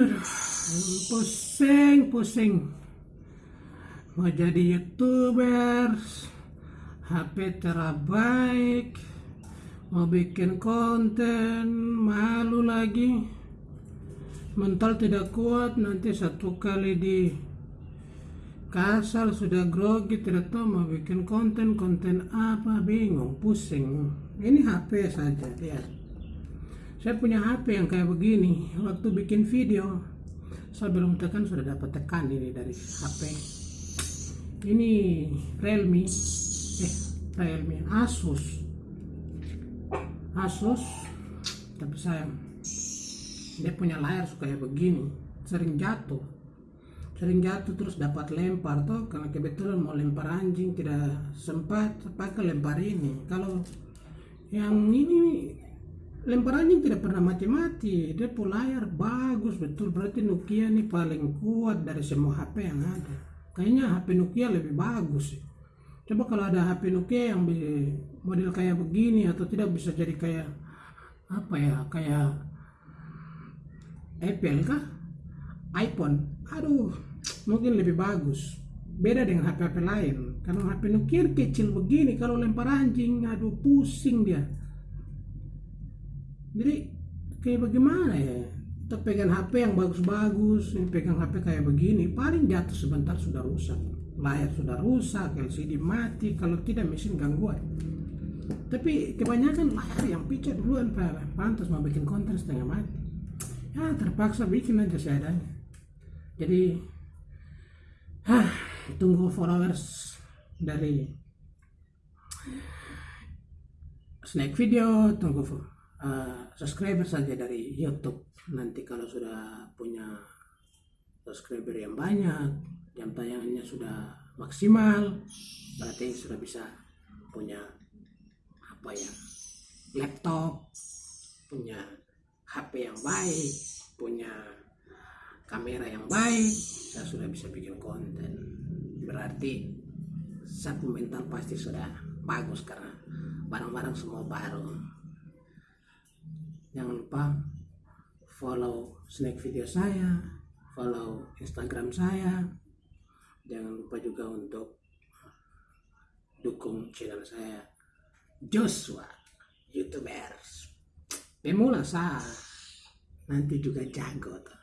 Pusing, pusing. Mau jadi youtuber, HP terabaik, mau bikin konten, malu lagi. Mental tidak kuat, nanti satu kali di kasal sudah grogi, tidak tahu mau bikin konten, konten apa, bingung, pusing. Ini HP saja, lihat saya punya HP yang kayak begini. Waktu bikin video saya belum tekan sudah dapat tekan ini dari HP ini Realme. Eh Realme. Asus. Asus tapi sayang dia punya layar suka kayak begini. Sering jatuh. Sering jatuh terus dapat lempar tuh karena kebetulan mau lempar anjing tidak sempat pakai lempar ini. Kalau yang ini lempar anjing tidak pernah mati-mati. Dia layar. Bagus betul. Berarti Nokia ini paling kuat dari semua HP yang ada. Kayaknya HP Nokia lebih bagus. Sih coba kalau ada HP Nokia yang model kayak begini atau tidak bisa jadi kayak apa ya kayak Apple kah? iPhone. Aduh mungkin lebih bagus. Beda dengan HP-HP lain. Karena HP Nokia kecil begini kalau lempar anjing aduh pusing dia jadi kayak bagaimana ya? Kita pegang HP yang bagus-bagus pegang HP kayak begini paling jatuh sebentar sudah rusak. Layar sudah rusak LCD mati kalau tidak mesin gangguan. Tapi kebanyakan layar yang picet duluan pantas mau bikin konten setengah mati. Ya terpaksa bikin aja seadanya. Jadi hah, tunggu followers dari snack video tunggu uh, subscriber saja dari YouTube. Nanti kalau sudah punya subscriber yang banyak jam tayangannya sudah maksimal berarti sudah bisa punya apa ya laptop punya HP yang baik punya kamera yang baik saya sudah bisa bikin konten. Berarti satu mental pasti sudah bagus karena barang-barang semua baru jangan lupa follow snack video saya follow instagram saya. Jangan lupa juga untuk dukung channel saya Joshua youtubers. Pemula sah nanti juga jago tuh